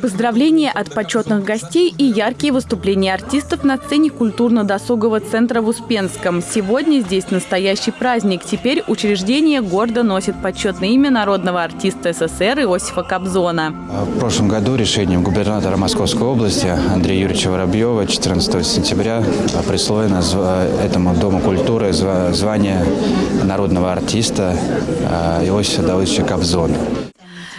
Поздравления от почетных гостей и яркие выступления артистов на сцене культурно-досугового центра в Успенском. Сегодня здесь настоящий праздник. Теперь учреждение гордо носит почетное имя народного артиста СССР Иосифа Кобзона. В прошлом году решением губернатора Московской области Андрея Юрьевича Воробьева 14 сентября присвоено этому Дому культуры звание народного артиста э, Иосифа Давыдовича Кобзона.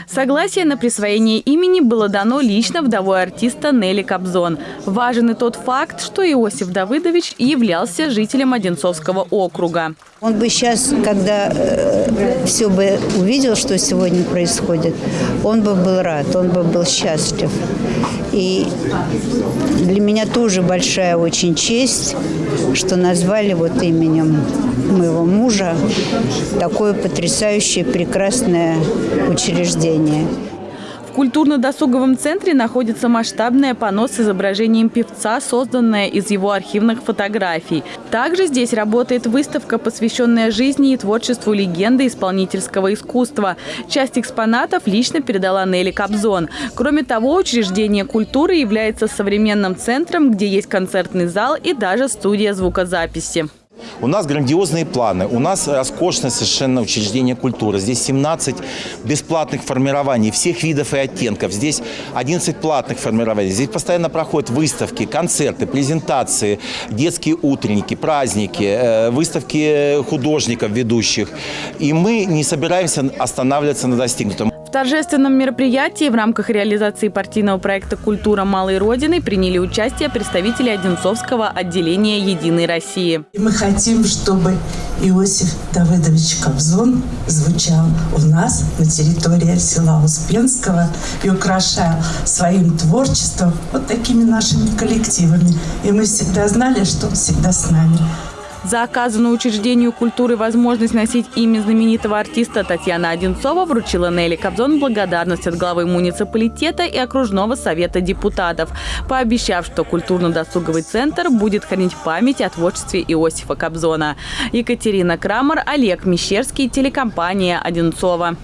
Согласие на присвоение имени было дано лично вдовой артиста Нелли Кобзон. Важен и тот факт, что Иосиф Давыдович являлся жителем Одинцовского округа. Он бы сейчас, когда э, все бы увидел, что сегодня происходит, он бы был рад, он бы был счастлив. И для меня тоже большая очень честь, что назвали вот именем моего мужа такое потрясающее, прекрасное учреждение. В культурно-досуговом центре находится масштабное панно с изображением певца, созданное из его архивных фотографий. Также здесь работает выставка, посвященная жизни и творчеству легенды исполнительского искусства. Часть экспонатов лично передала Нелли Кобзон. Кроме того, учреждение культуры является современным центром, где есть концертный зал и даже студия звукозаписи. У нас грандиозные планы, у нас роскошное совершенно учреждение культуры. Здесь 17 бесплатных формирований всех видов и оттенков. Здесь 11 платных формирований. Здесь постоянно проходят выставки, концерты, презентации, детские утренники, праздники, э, выставки художников ведущих. И мы не собираемся останавливаться на достигнутом торжественном мероприятии в рамках реализации партийного проекта «Культура малой Родины» приняли участие представители Одинцовского отделения «Единой России». Мы хотим, чтобы Иосиф Давыдович Кобзон звучал у нас на территории села Успенского и украшал своим творчеством вот такими нашими коллективами. И мы всегда знали, что он всегда с нами. За оказанную учреждению культуры возможность носить имя знаменитого артиста Татьяна Одинцова вручила Нелли Кобзон благодарность от главы муниципалитета и окружного совета депутатов, пообещав, что культурно-досуговый центр будет хранить память о творчестве Иосифа Кобзона. Екатерина Крамер, Олег Мещерский, телекомпания «Одинцова».